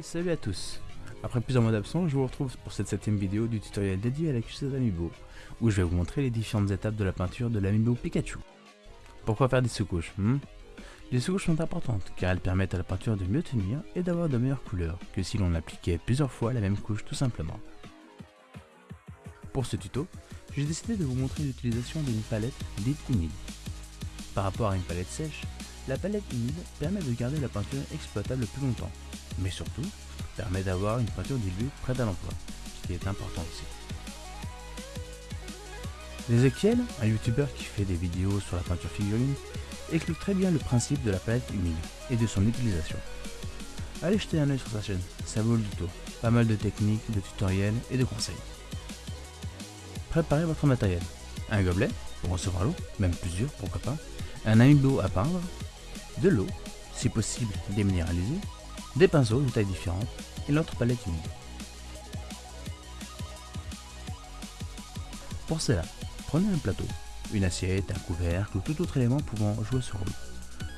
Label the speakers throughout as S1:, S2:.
S1: Salut à tous Après plusieurs mois d'absence, je vous retrouve pour cette septième vidéo du tutoriel dédié à la cuisine Amiibo, où je vais vous montrer les différentes étapes de la peinture de l'Amiibo Pikachu. Pourquoi faire des sous-couches hmm? Les sous-couches sont importantes, car elles permettent à la peinture de mieux tenir et d'avoir de meilleures couleurs que si l'on appliquait plusieurs fois la même couche tout simplement. Pour ce tuto, j'ai décidé de vous montrer l'utilisation d'une palette dite humide. Par rapport à une palette sèche, la palette humide permet de garder la peinture exploitable plus longtemps, mais surtout permet d'avoir une peinture diluée prête à l'emploi, ce qui est important aussi. Ezekiel, un youtubeur qui fait des vidéos sur la peinture figurine, explique très bien le principe de la palette humide et de son utilisation. Allez jeter un oeil sur sa chaîne, ça vaut le tout. Pas mal de techniques, de tutoriels et de conseils. Préparez votre matériel. Un gobelet pour recevoir l'eau, même plusieurs pourquoi pas. Un amiibo à peindre, de l'eau, si possible déminéralisée, des pinceaux de tailles différentes et l'autre palette humide. Pour cela, prenez un plateau, une assiette, un couvercle ou tout autre élément pouvant jouer ce rôle.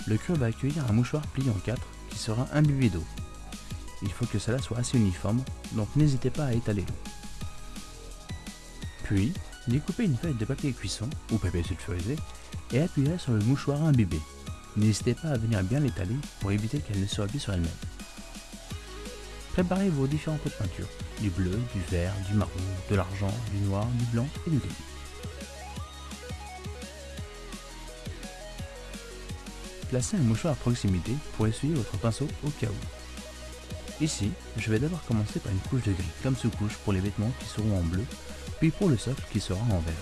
S1: Le cube va accueillir un mouchoir plié en quatre qui sera imbibé d'eau. Il faut que cela soit assez uniforme, donc n'hésitez pas à étaler l'eau. Puis, découpez une feuille de papier cuisson ou papier sulfurisé et appuyez sur le mouchoir imbibé. N'hésitez pas à venir bien l'étaler pour éviter qu'elle ne se replie sur elle-même. Préparez vos différents pots de peinture, du bleu, du vert, du marron, de l'argent, du noir, du blanc et du gris. Placez un mouchoir à proximité pour essuyer votre pinceau au cas où. Ici, je vais d'abord commencer par une couche de gris comme sous-couche pour les vêtements qui seront en bleu, puis pour le socle qui sera en vert.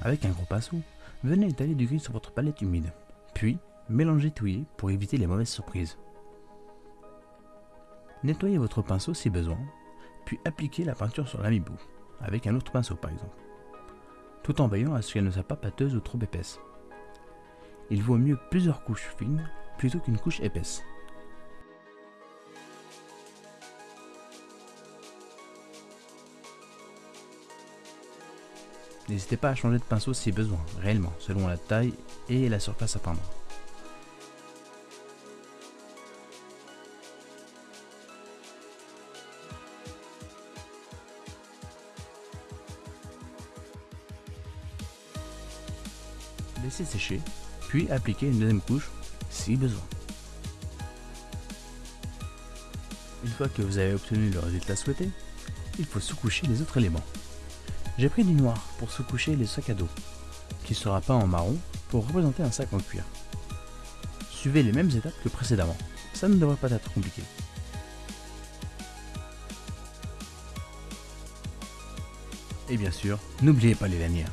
S1: Avec un gros pinceau, venez étaler du gris sur votre palette humide, puis mélangez touiller pour éviter les mauvaises surprises. Nettoyez votre pinceau si besoin, puis appliquez la peinture sur l'amiibo, avec un autre pinceau par exemple, tout en veillant à ce qu'elle ne soit pas pâteuse ou trop épaisse. Il vaut mieux plusieurs couches fines plutôt qu'une couche épaisse. N'hésitez pas à changer de pinceau si besoin, réellement, selon la taille et la surface à peindre. Laissez sécher, puis appliquez une deuxième couche si besoin. Une fois que vous avez obtenu le résultat souhaité, il faut sous-coucher les autres éléments. J'ai pris du noir pour sous-coucher les sacs à dos, qui sera peint en marron pour représenter un sac en cuir. Suivez les mêmes étapes que précédemment, ça ne devrait pas être compliqué. Et bien sûr, n'oubliez pas les lanières.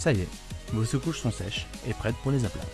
S1: Ça y est, vos sous-couches sont sèches et prêtes pour les aplats.